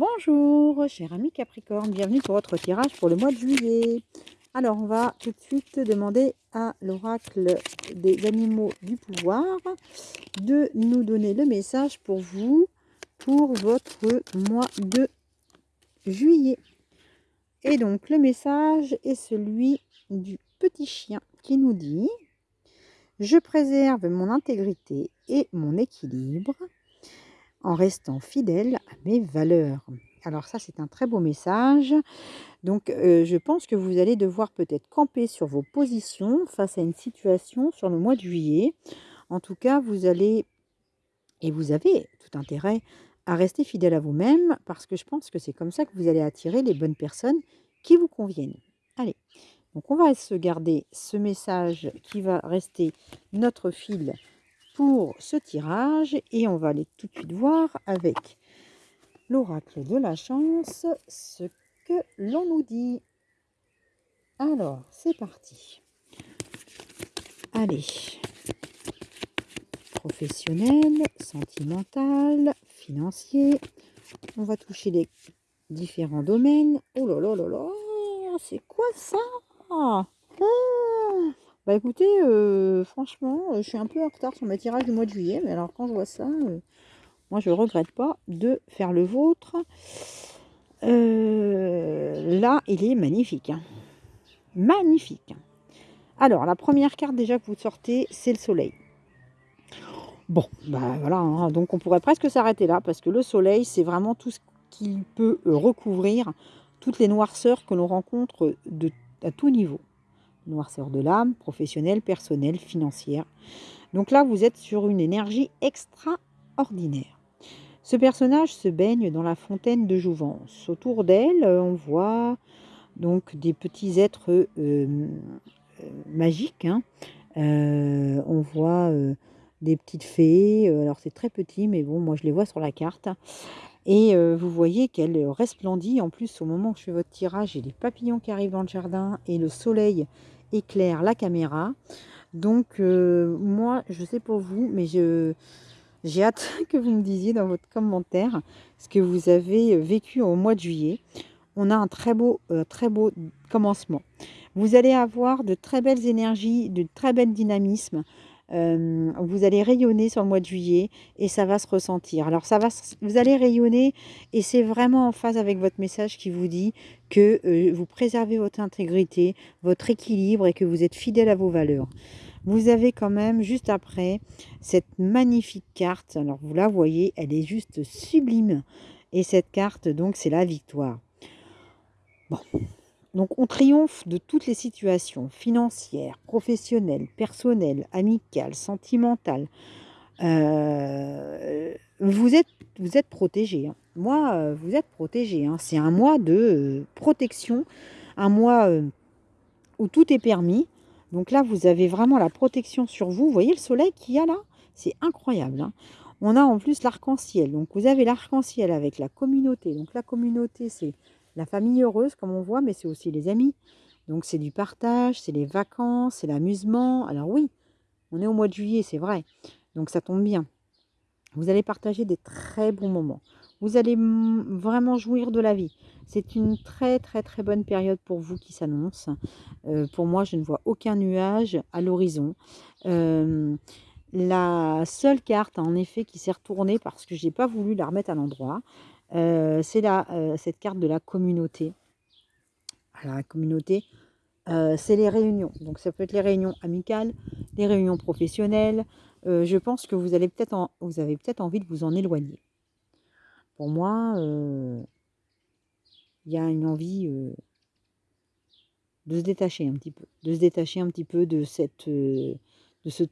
Bonjour, cher ami Capricorne, bienvenue pour votre tirage pour le mois de juillet. Alors, on va tout de suite demander à l'oracle des animaux du pouvoir de nous donner le message pour vous, pour votre mois de juillet. Et donc, le message est celui du petit chien qui nous dit « Je préserve mon intégrité et mon équilibre en restant fidèle à mes valeurs. Alors ça, c'est un très beau message. Donc, euh, je pense que vous allez devoir peut-être camper sur vos positions face à une situation sur le mois de juillet. En tout cas, vous allez, et vous avez tout intérêt à rester fidèle à vous-même, parce que je pense que c'est comme ça que vous allez attirer les bonnes personnes qui vous conviennent. Allez, donc on va se garder ce message qui va rester notre fil pour ce tirage et on va aller tout de suite voir avec l'oracle de la chance ce que l'on nous dit. Alors, c'est parti. Allez. Professionnel, sentimental, financier. On va toucher les différents domaines. Oh là là là c'est quoi ça? Ah bah écoutez, euh, franchement, je suis un peu en retard sur mes tirages du mois de juillet, mais alors quand je vois ça, euh, moi je regrette pas de faire le vôtre. Euh, là, il est magnifique. Hein. Magnifique. Alors, la première carte déjà que vous sortez, c'est le soleil. Bon, bah voilà, hein. donc on pourrait presque s'arrêter là, parce que le soleil, c'est vraiment tout ce qui peut recouvrir toutes les noirceurs que l'on rencontre à tout niveau noirceur de l'âme, professionnelle, personnelle, financière. Donc là, vous êtes sur une énergie extraordinaire. Ce personnage se baigne dans la fontaine de jouvence. Autour d'elle, euh, on voit donc des petits êtres euh, euh, magiques. Hein. on voit des petites fées. alors c'est très petit, mais bon, moi je les vois sur la carte. Et vous voyez qu'elle resplendit. En plus, au moment où je fais votre tirage, a des papillons qui arrivent dans le jardin et le soleil éclaire la caméra. Donc, moi, je sais pour vous, mais j'ai hâte que vous me disiez dans votre commentaire ce que vous avez vécu au mois de juillet. On a un très beau, très beau commencement. Vous allez avoir de très belles énergies, de très bel dynamisme. Euh, vous allez rayonner sur le mois de juillet et ça va se ressentir. Alors ça va, vous allez rayonner et c'est vraiment en phase avec votre message qui vous dit que euh, vous préservez votre intégrité, votre équilibre et que vous êtes fidèle à vos valeurs. Vous avez quand même juste après cette magnifique carte. Alors vous la voyez, elle est juste sublime. Et cette carte donc c'est la victoire. Bon, donc on triomphe de toutes les situations financières, professionnelles, personnelles, amicales, sentimentales. Euh, vous êtes, vous protégé. Hein. Moi, euh, vous êtes protégé. Hein. C'est un mois de euh, protection, un mois où tout est permis. Donc là, vous avez vraiment la protection sur vous. Vous voyez le soleil qu'il y a là? C'est incroyable. Hein. On a en plus l'arc-en-ciel. Donc vous avez l'arc-en-ciel avec la communauté. Donc la communauté, c'est la famille heureuse, comme on voit, mais c'est aussi les amis. Donc c'est du partage, c'est les vacances, c'est l'amusement. Alors oui, on est au mois de juillet, c'est vrai. Donc ça tombe bien. Vous allez partager des très bons moments. Vous allez vraiment jouir de la vie. C'est une très très très bonne période pour vous qui s'annonce. Euh, pour moi, je ne vois aucun nuage à l'horizon. Euh, la seule carte, en effet, qui s'est retournée parce que je n'ai pas voulu la remettre à l'endroit, euh, c'est euh, cette carte de la communauté. La communauté, euh, c'est les réunions. Donc, ça peut être les réunions amicales, les réunions professionnelles. je pense que vous, allez peut vous avez peut-être envie de vous en éloigner. Pour moi, il y a une envie de se détacher un petit peu. De se détacher un petit peu de cette, de ce,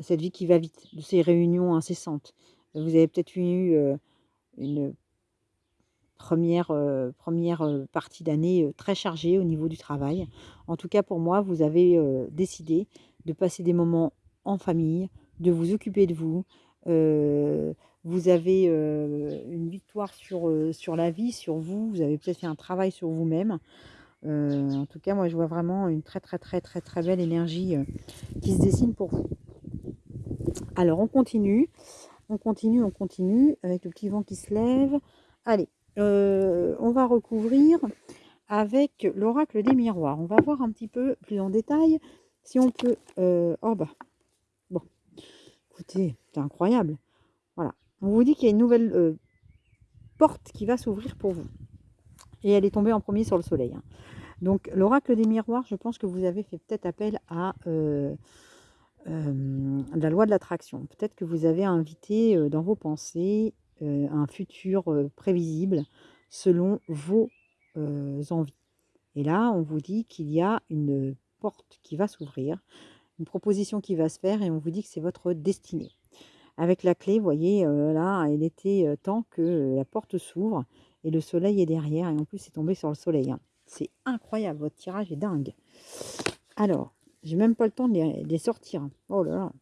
cette vie qui va vite, de ces réunions incessantes. Vous avez peut-être eu une première, première partie d'année très chargée au niveau du travail. En tout cas, pour moi, vous avez décidé de passer des moments en famille, de vous occuper de vous. vous avez une victoire sur, sur la vie, sur vous. Vous avez peut-être fait un travail sur vous-même. en tout cas, moi, je vois vraiment une très, très, très, très, très belle énergie qui se dessine pour vous. Alors, on continue. On continue, on continue, avec le petit vent qui se lève. Allez, euh, on va recouvrir avec l'oracle des miroirs. On va voir un petit peu plus en détail si on peut... Euh, oh bah, bon, écoutez, c'est incroyable. Voilà, on vous dit qu'il y a une nouvelle euh, porte qui va s'ouvrir pour vous. Et elle est tombée en premier sur le soleil. Hein. Donc l'oracle des miroirs, je pense que vous avez fait peut-être appel à la loi de l'attraction. Peut-être que vous avez invité dans vos pensées un futur prévisible selon vos envies. Et là, on vous dit qu'il y a une porte qui va s'ouvrir, une proposition qui va se faire et on vous dit que c'est votre destinée. Avec la clé, vous voyez, là, il était temps que la porte s'ouvre et le soleil est derrière. Et en plus, c'est tombé sur le soleil. Hein. C'est incroyable, votre tirage est dingue. Alors, j'ai même pas le temps de les, sortir. Oh là là.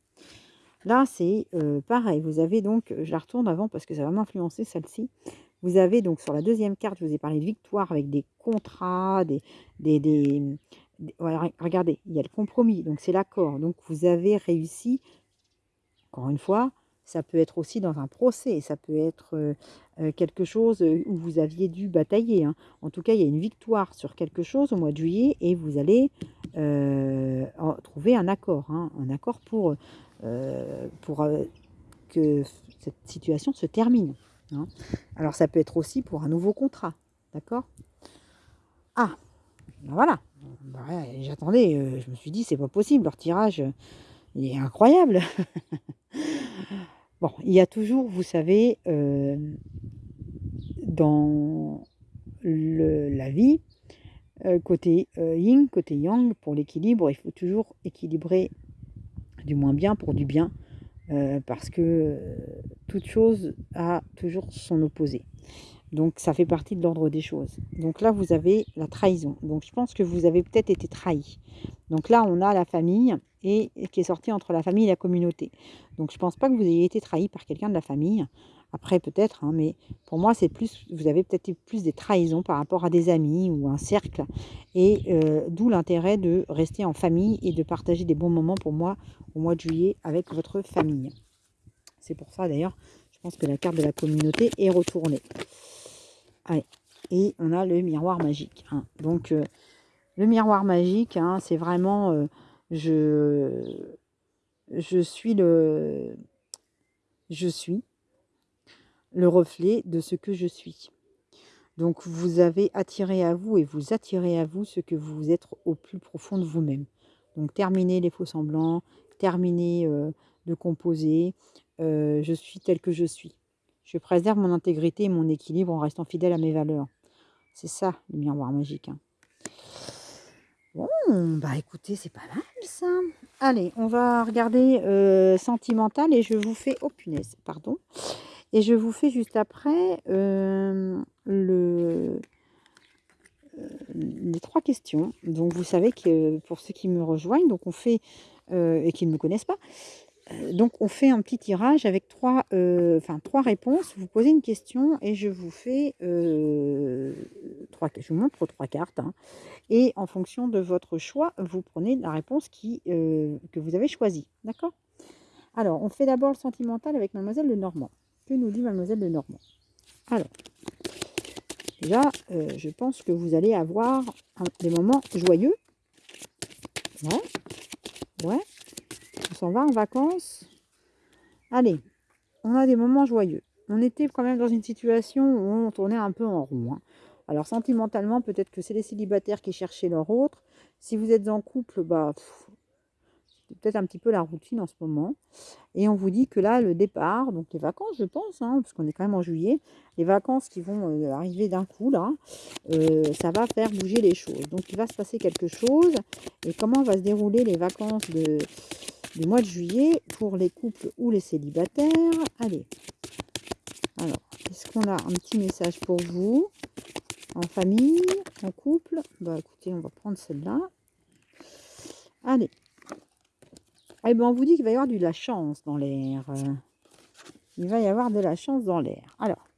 Là, c'est euh, pareil. Vous avez donc, je la retourne avant parce que ça va m'influencer celle-ci. Vous avez donc sur la deuxième carte, je vous ai parlé de victoire avec des contrats, des, des, regardez, il y a le compromis, donc c'est l'accord. Donc vous avez réussi, encore une fois, ça peut être aussi dans un procès, ça peut être quelque chose où vous aviez dû batailler. Hein. En tout cas, il y a une victoire sur quelque chose au mois de juillet et vous allez trouver un accord, hein. un accord pour, pour que cette situation se termine. Hein. Alors, ça peut être aussi pour un nouveau contrat, d'accord? Ah, ben voilà. Ben j'attendais, je me suis dit, c'est pas possible, leur tirage, est incroyable. Bon, il y a toujours, vous savez, euh, dans la vie, euh, côté euh, yin, côté yang, pour l'équilibre, il faut toujours équilibrer du moins bien pour du bien, parce que toute chose a toujours son opposé. Donc ça fait partie de l'ordre des choses. Donc là, vous avez la trahison. Donc je pense que vous avez peut-être été trahi. Donc là, on a la famille et qui est sortie entre la famille et la communauté. Donc je ne pense pas que vous ayez été trahi par quelqu'un de la famille. Après peut-être, hein, mais pour moi c'est plus, vous avez peut-être plus des trahisons par rapport à des amis ou un cercle. Et euh, d'où l'intérêt de rester en famille et de partager des bons moments pour moi au mois de juillet avec votre famille. C'est pour ça d'ailleurs, je pense que la carte de la communauté est retournée. Et on a le miroir magique. Hein. Donc euh, le miroir magique, hein, c'est vraiment... Euh, je, je suis le, je suis le reflet de ce que je suis. Donc vous avez attiré à vous et vous attirez à vous ce que vous êtes au plus profond de vous-même. Donc terminez les faux semblants, terminez euh, de composer. Je suis tel que je suis. Je préserve mon intégrité et mon équilibre en restant fidèle à mes valeurs. C'est ça le miroir magique. Hein. Bon, bah écoutez, c'est pas mal ça. Allez, on va regarder euh, Sentimental et je vous fais... Oh punaise, pardon. Et je vous fais juste après euh, euh, les trois questions. Donc vous savez que pour ceux qui me rejoignent, donc on fait, et qui ne me connaissent pas, donc, on fait un petit tirage avec trois, euh, enfin, trois réponses. Vous posez une question et je vous fais euh, trois, je vous montre trois cartes. Hein. et en fonction de votre choix, vous prenez la réponse qui, que vous avez choisie. D'accord? Alors, on fait d'abord le sentimental avec Mademoiselle de Normand. Que nous dit Mademoiselle de Normand? Alors, déjà, je pense que vous allez avoir des moments joyeux. Ouais. Ouais s'en va en vacances. Allez, on a des moments joyeux. On était quand même dans une situation où on tournait un peu en rond. Hein. Alors sentimentalement, peut-être que c'est les célibataires qui cherchaient leur autre. Si vous êtes en couple, bah, c'est peut-être un petit peu la routine en ce moment. Et on vous dit que là, le départ, donc les vacances, je pense, hein, parce qu'on est quand même en juillet, les vacances qui vont euh, arriver d'un coup, là, euh, ça va faire bouger les choses. Donc il va se passer quelque chose. Et comment va se dérouler les vacances de, du mois de juillet pour les couples ou les célibataires. Allez. Alors, est-ce qu'on a un petit message pour vous? En famille, en couple? Bah écoutez, on va prendre celle-là. Allez. Eh bien, on vous dit qu'il va y avoir de la chance dans l'air. Il va y avoir de la chance dans l'air. Alors,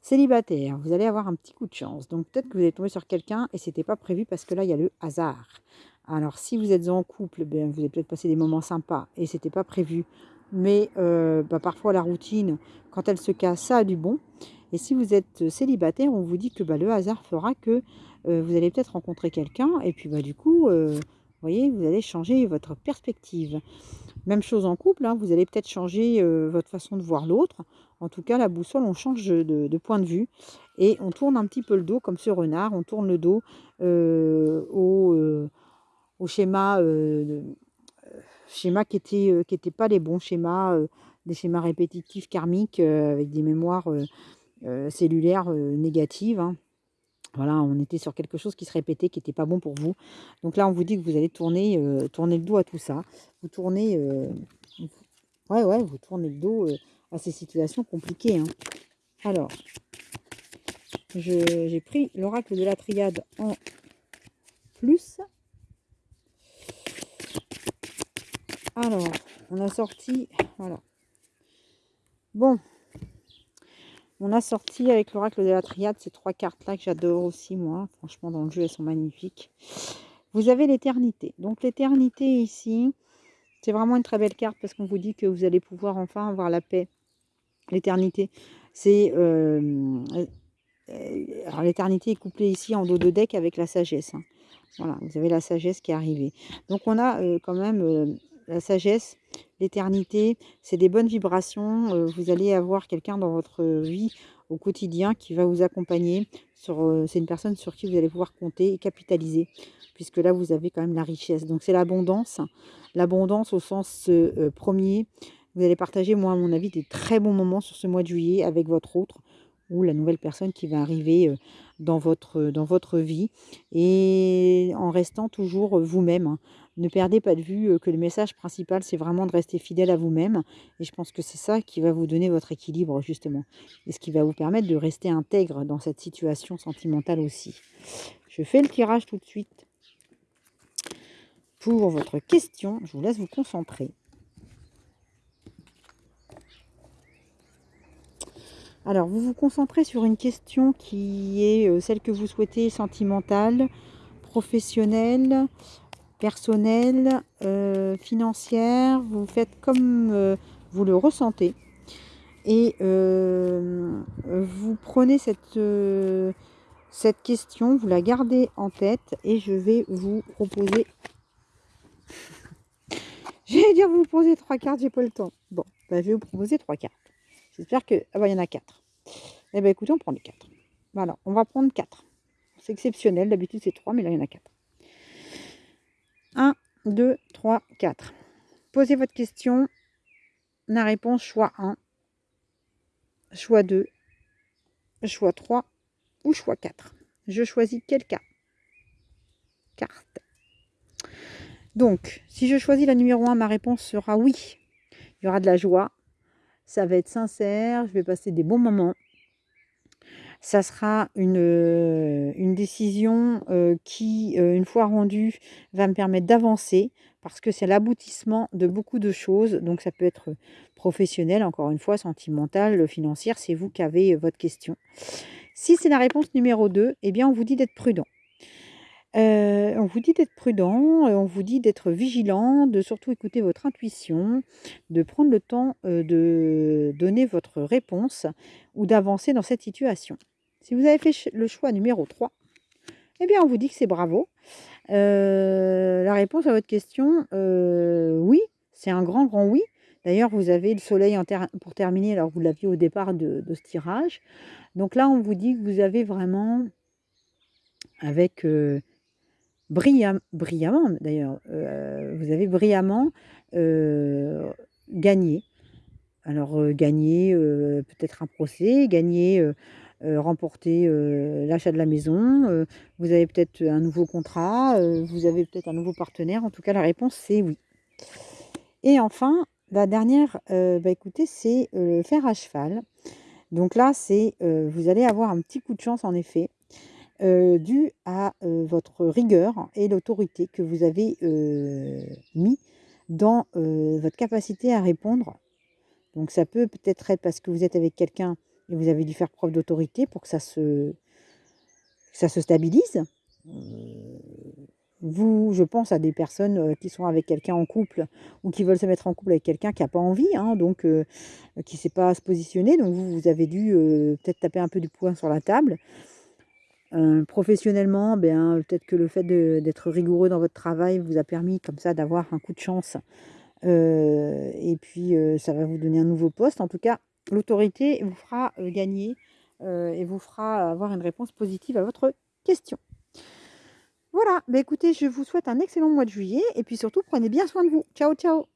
célibataire, vous allez avoir un petit coup de chance. Donc peut-être que vous allez tomber sur quelqu'un et c'était pas prévu parce que là, il y a le hasard. Alors, si vous êtes en couple, ben, vous avez peut-être passé des moments sympas et ce n'était pas prévu mais bah, parfois la routine, quand elle se casse, ça a du bon. Et si vous êtes célibataire, on vous dit que bah, le hasard fera que vous allez peut-être rencontrer quelqu'un et puis bah, du coup, vous voyez, vous allez changer votre perspective. Même chose en couple, hein, vous allez peut-être changer votre façon de voir l'autre. En tout cas, la boussole, on change de, point de vue et on tourne un petit peu le dos comme ce renard. On tourne le dos au, au, schéma, schéma qui n'étaient qui pas les bons schémas, des schémas répétitifs karmiques avec des mémoires cellulaires négatives. Hein. Voilà, on était sur quelque chose qui se répétait, qui n'était pas bon pour vous. Donc là, on vous dit que vous allez tourner, euh, tourner le dos à tout ça. Vous tournez, euh, ouais, ouais, vous tournez le dos euh, à ces situations compliquées. Hein. Alors, j'ai pris l'oracle de la triade en plus. Alors, on a sorti, voilà. Bon, on a sorti avec l'oracle de la triade ces trois cartes-là que j'adore aussi, moi. Franchement, dans le jeu, elles sont magnifiques. Vous avez l'éternité. Donc, l'éternité ici, c'est vraiment une très belle carte parce qu'on vous dit que vous allez pouvoir enfin avoir la paix. L'éternité, c'est... Euh, euh, alors, l'éternité est couplée ici en dos de deck avec la sagesse. Hein. Voilà, vous avez la sagesse qui est arrivée. Donc, on a euh, quand même la sagesse, l'éternité, c'est des bonnes vibrations. Euh, vous allez avoir quelqu'un dans votre vie au quotidien qui va vous accompagner. Euh, c'est une personne sur qui vous allez pouvoir compter et capitaliser, puisque là, vous avez quand même la richesse. Donc, c'est l'abondance. L'abondance au sens euh, premier. Vous allez partager, moi, à mon avis, des très bons moments sur ce mois de juillet avec votre autre ou la nouvelle personne qui va arriver dans votre, dans votre vie et en restant toujours vous-même. Hein. Ne perdez pas de vue que le message principal, c'est vraiment de rester fidèle à vous-même. Et je pense que c'est ça qui va vous donner votre équilibre, justement. Et ce qui va vous permettre de rester intègre dans cette situation sentimentale aussi. Je fais le tirage tout de suite. Pour votre question, je vous laisse vous concentrer. Alors, vous vous concentrez sur une question qui est celle que vous souhaitez sentimentale, professionnelle, personnelle, euh, financière, vous faites comme euh, vous le ressentez. Et euh, vous prenez cette, cette question, vous la gardez en tête et je vais vous proposer... J'allais dire vous poser trois cartes, j'ai pas le temps. Bon, bah, je vais vous proposer trois cartes. J'espère que... Ah bah, il y en a quatre. Eh bien, écoutez, on prend les quatre. Voilà, on va prendre quatre. C'est exceptionnel, d'habitude c'est trois, mais là, il y en a quatre. 1, 2, 3, 4. Posez votre question. La réponse, choix 1, choix 2, choix 3 ou choix 4. Je choisis quel cas? Carte. Donc, si je choisis la numéro 1, ma réponse sera oui. Il y aura de la joie. Ça va être sincère. Je vais passer des bons moments ça sera une, euh, décision euh, qui, euh, une fois rendue, va me permettre d'avancer parce que c'est l'aboutissement de beaucoup de choses. Donc ça peut être professionnel, encore une fois, sentimental, financière, c'est vous qui avez votre question. Si c'est la réponse numéro 2, eh bien on vous dit d'être prudent. On vous dit d'être prudent, on vous dit d'être vigilant, de surtout écouter votre intuition, de prendre le temps de donner votre réponse ou d'avancer dans cette situation. Si vous avez fait le choix numéro 3, eh bien, on vous dit que c'est bravo. La réponse à votre question, oui, c'est un grand, grand oui. D'ailleurs, vous avez le soleil pour terminer, alors vous l'aviez au départ de, ce tirage. Donc là, on vous dit que vous avez vraiment, avec euh, brillamment d'ailleurs, vous avez brillamment gagné. Alors, gagné peut-être un procès, gagné euh, remporter euh, l'achat de la maison, euh, vous avez peut-être un nouveau contrat, vous avez peut-être un nouveau partenaire. En tout cas, la réponse, c'est oui. Et enfin, la dernière, bah, écoutez, c'est le fer à cheval. Donc là, c'est vous allez avoir un petit coup de chance, en effet, dû à votre rigueur et l'autorité que vous avez mis dans votre capacité à répondre. Donc ça peut peut-être être parce que vous êtes avec quelqu'un et vous avez dû faire preuve d'autorité pour que ça se, ça se stabilise. Euh, vous, je pense à des personnes qui sont avec quelqu'un en couple ou qui veulent se mettre en couple avec quelqu'un qui n'a pas envie, hein, donc qui ne sait pas se positionner. Donc vous, vous avez dû peut-être taper un peu du poing sur la table. Professionnellement, ben, peut-être que le fait d'être rigoureux dans votre travail vous a permis comme ça d'avoir un coup de chance. et puis ça va vous donner un nouveau poste. En tout cas, l'autorité vous fera gagner et vous fera avoir une réponse positive à votre question. Voilà, bah écoutez, je vous souhaite un excellent mois de juillet et puis surtout prenez bien soin de vous. Ciao, ciao